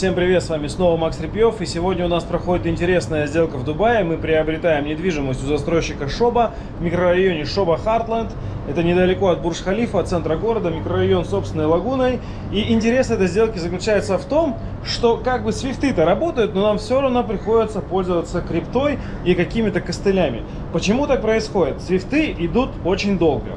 Всем привет, с вами снова Макс Репьев, и сегодня у нас проходит интересная сделка в Дубае. Мы приобретаем недвижимость у застройщика Шоба в микрорайоне Шоба Хартленд. Это недалеко от Бурж-Халифа, от центра города, микрорайон собственной лагуной. И интерес этой сделки заключается в том, что как бы свифты-то работают, но нам все равно приходится пользоваться криптой и какими-то костылями. Почему так происходит? Свифты идут очень долго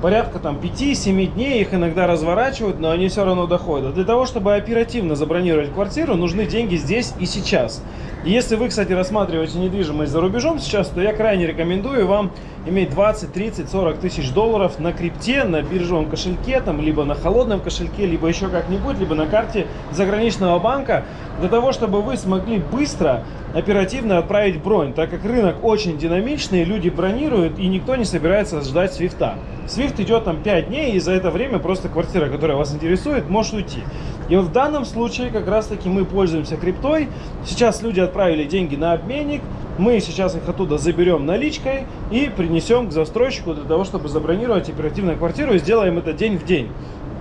порядка там 5-7 дней, их иногда разворачивают, но они все равно доходят. Для того, чтобы оперативно забронировать квартиру, нужны деньги здесь и сейчас. Если вы, кстати, рассматриваете недвижимость за рубежом сейчас, то я крайне рекомендую вам иметь 20, 30, 40 тысяч долларов на крипте, на биржевом кошельке, там, либо на холодном кошельке, либо еще как-нибудь, либо на карте заграничного банка, для того, чтобы вы смогли быстро, оперативно отправить бронь, так как рынок очень динамичный, люди бронируют, и никто не собирается ждать свифта. Свифт идет там 5 дней, и за это время просто квартира, которая вас интересует, может уйти. И вот в данном случае как раз таки мы пользуемся криптой. Сейчас люди отправили деньги на обменник, мы сейчас их оттуда заберем наличкой и принесем к застройщику для того, чтобы забронировать оперативную квартиру и сделаем это день в день.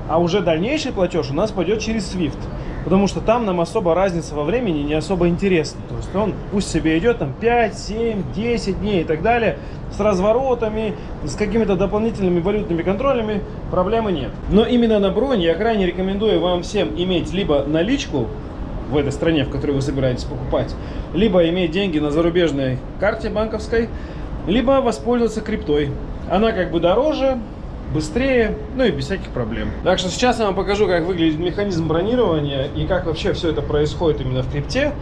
А уже дальнейший платеж у нас пойдет через SWIFT. Потому что там нам особо разница во времени не особо интересна. То есть он пусть себе идет там 5, 7, 10 дней и так далее. С разворотами, с какими-то дополнительными валютными контролями проблемы нет. Но именно на бронь я крайне рекомендую вам всем иметь либо наличку в этой стране, в которой вы собираетесь покупать, либо иметь деньги на зарубежной карте банковской, либо воспользоваться криптой. Она как бы дороже, быстрее, ну и без всяких проблем. Так что сейчас я вам покажу, как выглядит механизм бронирования и как вообще все это происходит именно в крипте.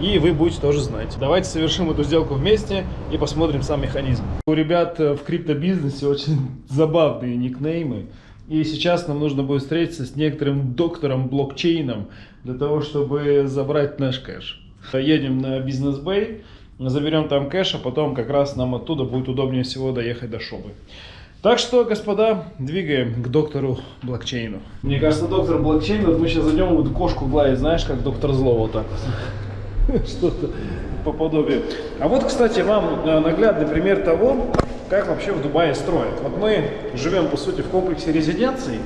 И вы будете тоже знать. Давайте совершим эту сделку вместе и посмотрим сам механизм. У ребят в криптобизнесе очень забавные никнеймы. И сейчас нам нужно будет встретиться с некоторым доктором блокчейном для того, чтобы забрать наш кэш. Едем на бизнес бэй, заберем там кэш, а потом как раз нам оттуда будет удобнее всего доехать до шобы. Так что, господа, двигаем к доктору блокчейну. Мне кажется, доктор блокчейн, вот мы сейчас зайдем, вот кошку гладить, знаешь, как доктор зло вот так Что-то по подобию. А вот, кстати, вам э, наглядный пример того, как вообще в Дубае строят. Вот мы живем, по сути, в комплексе резиденций.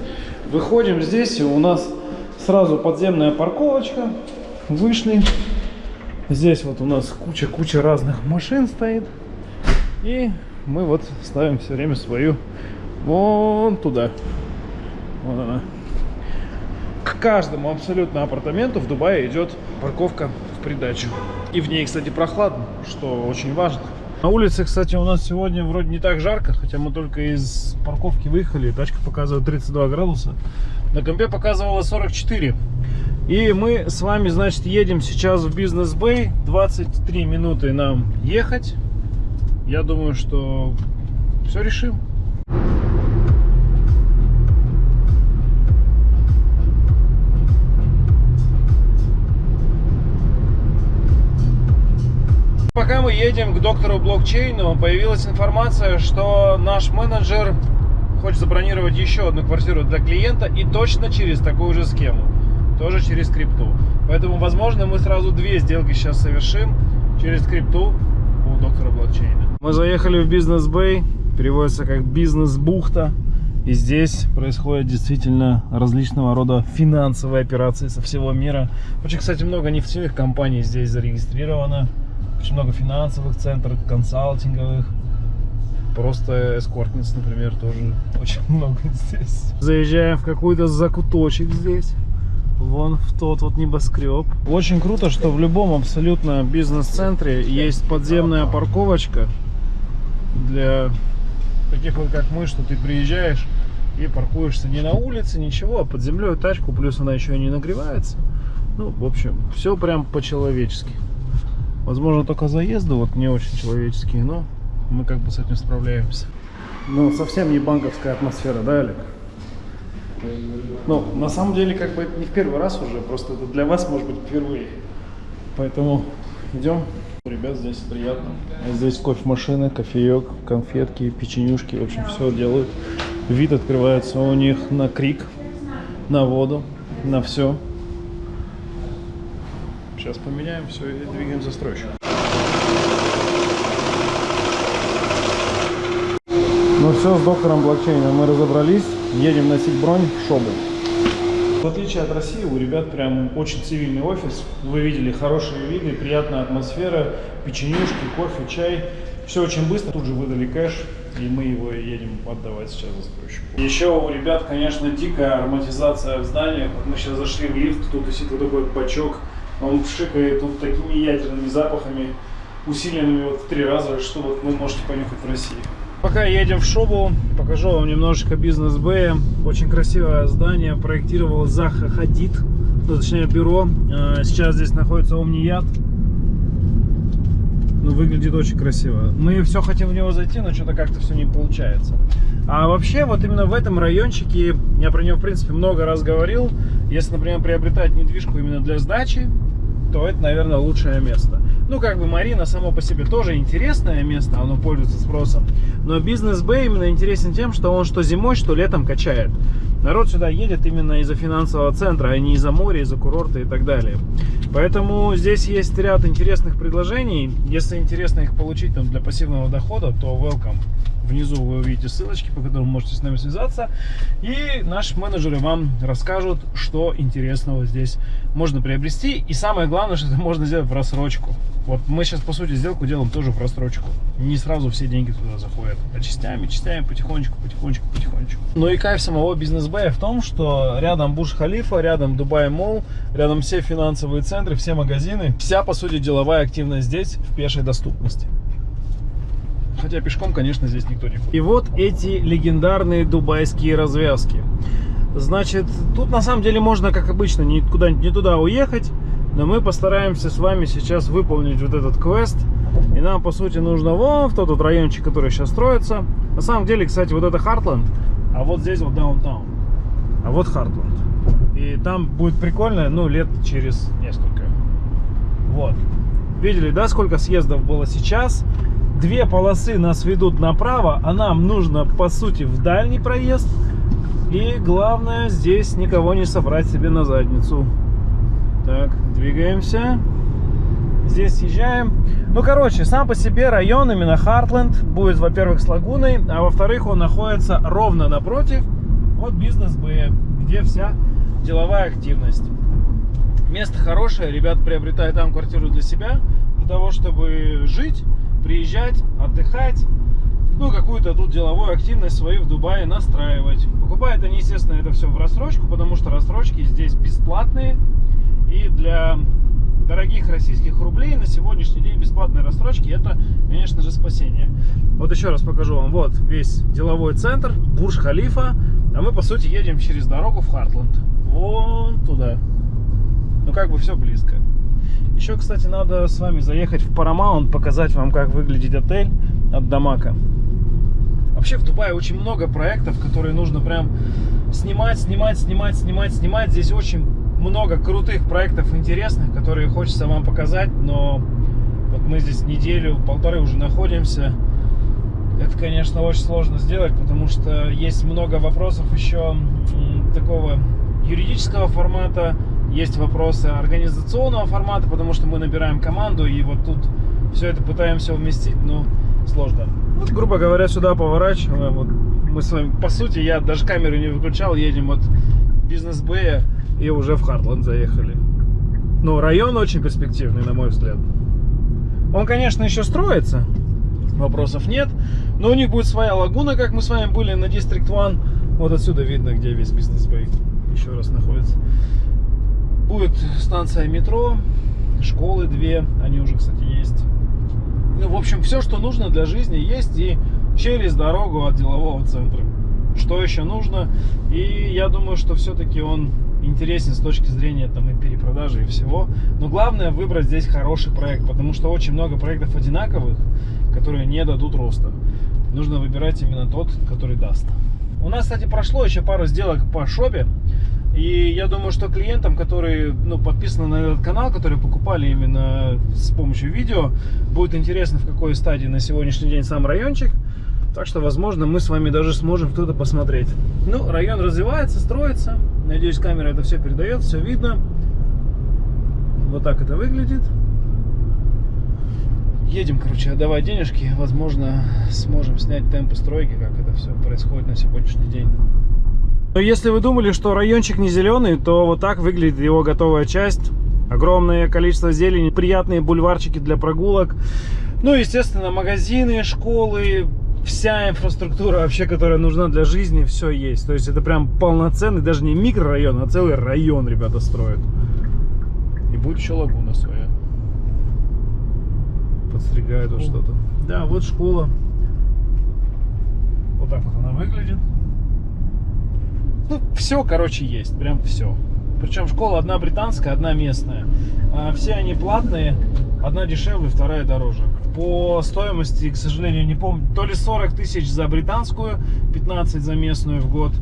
Выходим здесь, и у нас сразу подземная парковочка. Вышли. Здесь вот у нас куча-куча разных машин стоит. И мы вот ставим все время свою вон туда. Вот она. К каждому абсолютно апартаменту в Дубае идет парковка в придачу. И в ней, кстати, прохладно, что очень важно. На улице, кстати, у нас сегодня вроде не так жарко, хотя мы только из парковки выехали, тачка показывает 32 градуса. На компе показывала 44. И мы с вами, значит, едем сейчас в бизнес-бэй. 23 минуты нам ехать я думаю, что все решим. Пока мы едем к доктору блокчейну, появилась информация, что наш менеджер хочет забронировать еще одну квартиру для клиента и точно через такую же схему, тоже через крипту. Поэтому, возможно, мы сразу две сделки сейчас совершим через крипту у доктора блокчейна. Мы заехали в бизнес-бэй, переводится как бизнес-бухта. И здесь происходят действительно различного рода финансовые операции со всего мира. Очень, кстати, много нефтяных компаний здесь зарегистрировано. Очень много финансовых центров, консалтинговых. Просто эскортниц, например, тоже очень много здесь. Заезжаем в какой-то закуточек здесь. Вон в тот вот небоскреб. Очень круто, что в любом абсолютно бизнес-центре есть подземная парковочка для таких вот как мы, что ты приезжаешь и паркуешься не на улице, ничего, а под землей тачку, плюс она еще и не нагревается. Ну, в общем, все прям по-человечески. Возможно, только заезды вот не очень человеческие, но мы как бы с этим справляемся. Ну, совсем не банковская атмосфера, да, Олег? Ну, на самом деле, как бы не в первый раз уже, просто это для вас может быть впервые. Поэтому идем. Ребят, здесь приятно. Здесь кофемашины, кофеек, конфетки, печенюшки, в общем, все делают. Вид открывается у них на крик, на воду, на все. Сейчас поменяем все и двигаем застройщик. Ну все, с доктором блокчейна мы разобрались. Едем носить бронь в шобу. В отличие от России, у ребят прям очень цивильный офис. Вы видели хорошие виды, приятная атмосфера, печенюшки, кофе, чай. Все очень быстро, тут же выдали кэш, и мы его едем отдавать сейчас застройщику. Еще у ребят, конечно, дикая ароматизация в зданиях. Вот мы сейчас зашли в лифт, тут висит вот такой бачок, он шикает тут такими ядерными запахами, усиленными вот в три раза, что вот вы можете понюхать в России. Пока едем в Шобу, покажу вам немножечко бизнес Бэя. Очень красивое здание, проектировал Заха Хадид, ну, точнее бюро. А, сейчас здесь находится Омният. Ну, выглядит очень красиво. Мы все хотим в него зайти, но что-то как-то все не получается. А вообще, вот именно в этом райончике, я про него, в принципе, много раз говорил, если, например, приобретать недвижку именно для сдачи, то это, наверное, лучшее место. Ну, как бы Марина само по себе тоже интересное место, оно пользуется спросом. Но бизнес Бэй именно интересен тем, что он что зимой, что летом качает. Народ сюда едет именно из-за финансового центра, а не из-за моря, из-за курорта и так далее. Поэтому здесь есть ряд интересных предложений. Если интересно их получить там, для пассивного дохода, то welcome. Внизу вы увидите ссылочки, по которым можете с нами связаться. И наши менеджеры вам расскажут, что интересного здесь можно приобрести. И самое главное, что это можно сделать в рассрочку. Вот мы сейчас, по сути, сделку делаем тоже в рассрочку. Не сразу все деньги туда заходят, а частями, частями, потихонечку, потихонечку, потихонечку. Ну и кайф самого Бизнес-Бэя в том, что рядом Бурдж-Халифа, рядом Дубай Молл, рядом все финансовые центры, все магазины. Вся, по сути, деловая активность здесь в пешей доступности. Хотя пешком, конечно, здесь никто не ходит. И вот эти легендарные дубайские развязки. Значит, тут на самом деле можно, как обычно, никуда не туда уехать. Но мы постараемся с вами сейчас выполнить вот этот квест. И нам, по сути, нужно вон в тот вот райончик, который сейчас строится. На самом деле, кстати, вот это Хартленд, а вот здесь вот Даунтаун. А вот Хартленд. И там будет прикольно, ну, лет через несколько. Вот. Видели, да, сколько съездов было сейчас? Две полосы нас ведут направо, а нам нужно, по сути, в дальний проезд. И главное, здесь никого не собрать себе на задницу. Так, двигаемся. Здесь съезжаем. Ну, короче, сам по себе район, именно Хартленд, будет, во-первых, с лагуной, а во-вторых, он находится ровно напротив от бизнес Б, где вся деловая активность. Место хорошее, ребят приобретают там квартиру для себя, для того, чтобы жить, приезжать, отдыхать, ну, какую-то тут деловую активность свою в Дубае настраивать. Покупают они, естественно, это все в рассрочку, потому что рассрочки здесь бесплатные, и для дорогих российских рублей на сегодняшний день бесплатные рассрочки это, конечно же, спасение. Вот еще раз покажу вам. Вот весь деловой центр, Бурж-Халифа. А мы, по сути, едем через дорогу в Хартленд. Вон туда. Ну, как бы все близко. Еще, кстати, надо с вами заехать в Paramount, показать вам, как выглядит отель от Дамака. Вообще в Дубае очень много проектов, которые нужно прям снимать, снимать, снимать, снимать, снимать. Здесь очень много крутых проектов интересных, которые хочется вам показать, но вот мы здесь неделю, полторы уже находимся. Это, конечно, очень сложно сделать, потому что есть много вопросов еще такого юридического формата, есть вопросы организационного формата, потому что мы набираем команду, и вот тут все это пытаемся вместить, но сложно. Вот, грубо говоря, сюда поворачиваем. Вот мы с вами, по сути, я даже камеру не выключал, едем от бизнес-бэя и уже в Хартланд заехали. Но район очень перспективный, на мой взгляд. Он, конечно, еще строится, вопросов нет. Но у них будет своя лагуна, как мы с вами были на District One. Вот отсюда видно, где весь бизнес-бэй еще раз находится. Будет станция метро, школы две, они уже, кстати, есть. Ну, в общем, все, что нужно для жизни, есть и через дорогу от делового центра. Что еще нужно? И я думаю, что все-таки он интересен с точки зрения там и перепродажи и всего. Но главное выбрать здесь хороший проект, потому что очень много проектов одинаковых, которые не дадут роста. Нужно выбирать именно тот, который даст. У нас, кстати, прошло еще пару сделок по шопе. И я думаю, что клиентам, которые ну, подписаны на этот канал, которые покупали именно с помощью видео, будет интересно, в какой стадии на сегодняшний день сам райончик. Так что, возможно, мы с вами даже сможем кто-то посмотреть. Ну, район развивается, строится. Надеюсь, камера это все передает, все видно. Вот так это выглядит. Едем, короче, отдавать денежки. Возможно, сможем снять темпы стройки, как это все происходит на сегодняшний день. Но если вы думали, что райончик не зеленый, то вот так выглядит его готовая часть. Огромное количество зелени, приятные бульварчики для прогулок. Ну, естественно, магазины, школы, вся инфраструктура вообще, которая нужна для жизни, все есть. То есть это прям полноценный, даже не микрорайон, а целый район ребята строят. И будет еще лагуна своя. Подстригают вот что-то. Да, вот школа. Вот так вот она выглядит. Ну, все, короче, есть. Прям все. Причем школа одна британская, одна местная. А все они платные. Одна дешевле, вторая дороже. По стоимости, к сожалению, не помню. То ли 40 тысяч за британскую, 15 за местную в год.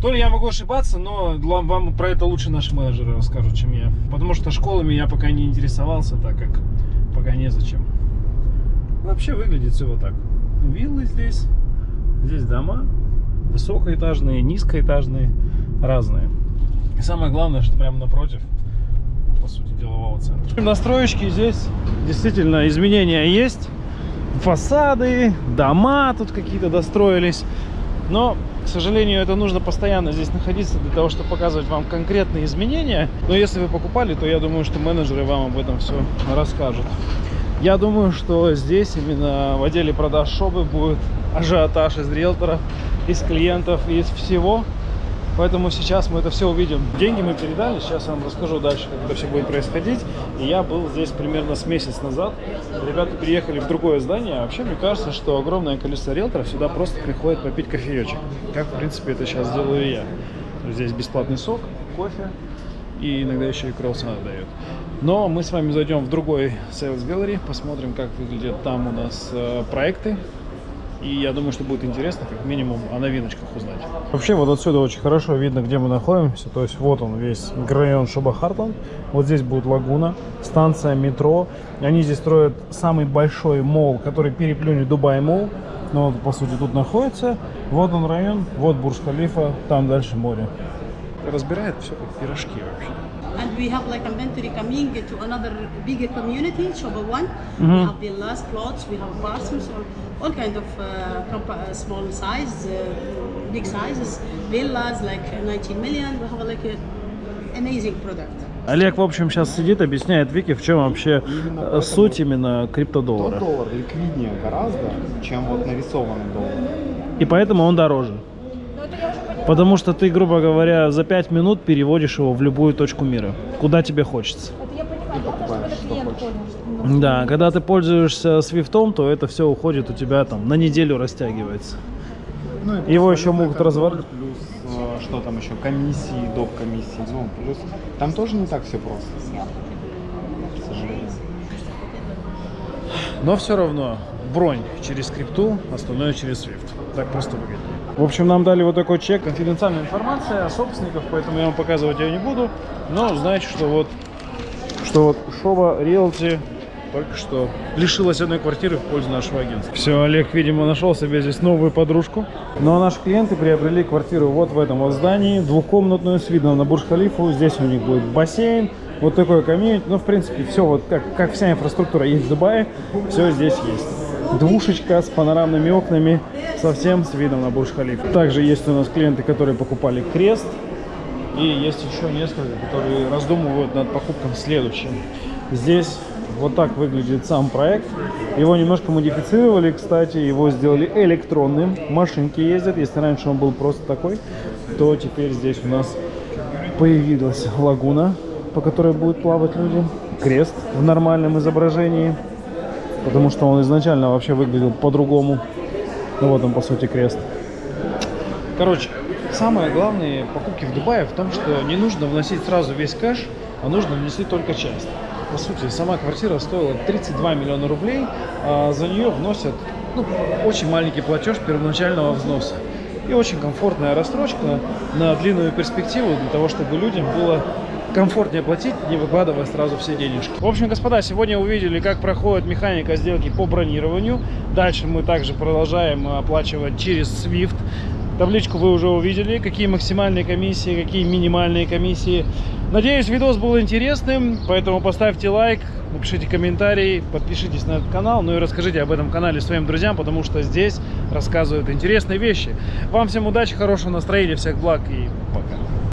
То ли я могу ошибаться, но вам про это лучше наши менеджеры расскажут, чем я. Потому что школами я пока не интересовался, так как пока незачем. Вообще выглядит все вот так. Виллы здесь, здесь дома, высокоэтажные, низкоэтажные, разные. И самое главное, что прямо напротив, по сути, делового центра. Настроечки здесь действительно изменения есть. Фасады, дома тут какие-то достроились. Но, к сожалению, это нужно постоянно здесь находиться для того, чтобы показывать вам конкретные изменения. Но если вы покупали, то я думаю, что менеджеры вам об этом все расскажут. Я думаю, что здесь именно в отделе продаж шобы будет ажиотаж из риэлторов, из клиентов, из всего. Поэтому сейчас мы это все увидим. Деньги мы передали, сейчас я вам расскажу дальше, как это все будет происходить. И я был здесь примерно с месяц назад. Ребята переехали в другое здание. А вообще, мне кажется, что огромное количество риэлторов сюда просто приходит попить кофеечек. Как, в принципе, это сейчас делаю я. Здесь бесплатный сок, кофе и иногда еще и круассаны дают. Но мы с вами зайдем в другой Sales Gallery, посмотрим, как выглядят там у нас э, проекты. И я думаю, что будет интересно, как минимум, о новиночках узнать. Вообще, вот отсюда очень хорошо видно, где мы находимся. То есть, вот он весь район Шоба Хартланд. Вот здесь будет лагуна, станция метро. Они здесь строят самый большой мол, который переплюнет Дубай мол. Но вот, по сути, тут находится. Вот он район, вот Бурж-Халифа, там дальше море. Разбирает все как пирожки вообще. And we have like inventory coming to another bigger community, Shoba One. Mhm. We have villas, plots, we have apartments, all, all kind of uh, uh, small size, uh, big sizes, villas like 19 million. We have like a amazing product. Олег, в общем, сейчас сидит, объясняет Вике, в чем вообще Именно э, суть именно криптодоллара. доллар ликвиднее гораздо, чем вот нарисованный доллар. И поэтому он дороже. Потому что ты, грубо говоря, за 5 минут переводишь его в любую точку мира, куда тебе хочется. Да, когда ты пользуешься свифтом, то это все уходит у тебя там на неделю растягивается. Ну, и Его еще могут разворачивать. Плюс, э, что там еще, комиссии, доп. комиссии. Ну, плюс, там тоже не так все просто, к сожалению. Но все равно бронь через крипту, остальное через Swift. Так просто выгоднее. В общем, нам дали вот такой чек. Конфиденциальная информация о собственниках, поэтому я вам показывать ее не буду. Но знаете, что вот, что вот Шова Realty только что лишилась одной квартиры в пользу нашего агентства. Все, Олег, видимо, нашел себе здесь новую подружку. Ну а наши клиенты приобрели квартиру вот в этом вот здании, двухкомнатную с видом на Бурж-Халифу. Здесь у них будет бассейн, вот такой комьюнити. Ну, в принципе, все вот как, как вся инфраструктура есть в Дубае, все здесь есть. Двушечка с панорамными окнами, совсем с видом на Бурж-Халифу. Также есть у нас клиенты, которые покупали крест. И есть еще несколько, которые раздумывают над покупком следующим. Здесь вот так выглядит сам проект. Его немножко модифицировали, кстати, его сделали электронным. Машинки ездят. Если раньше он был просто такой, то теперь здесь у нас появилась лагуна, по которой будут плавать люди. Крест в нормальном изображении, потому что он изначально вообще выглядел по-другому. Ну вот он, по сути, крест. Короче, самое главное покупки в Дубае в том, что не нужно вносить сразу весь кэш, а нужно внести только часть. По сути, сама квартира стоила 32 миллиона рублей, а за нее вносят ну, очень маленький платеж первоначального взноса. И очень комфортная рассрочка на длинную перспективу для того, чтобы людям было комфортнее платить, не выкладывая сразу все денежки. В общем, господа, сегодня увидели, как проходит механика сделки по бронированию. Дальше мы также продолжаем оплачивать через SWIFT. Табличку вы уже увидели, какие максимальные комиссии, какие минимальные комиссии. Надеюсь, видос был интересным, поэтому поставьте лайк, напишите комментарий, подпишитесь на этот канал, ну и расскажите об этом канале своим друзьям, потому что здесь рассказывают интересные вещи. Вам всем удачи, хорошего настроения, всех благ и пока.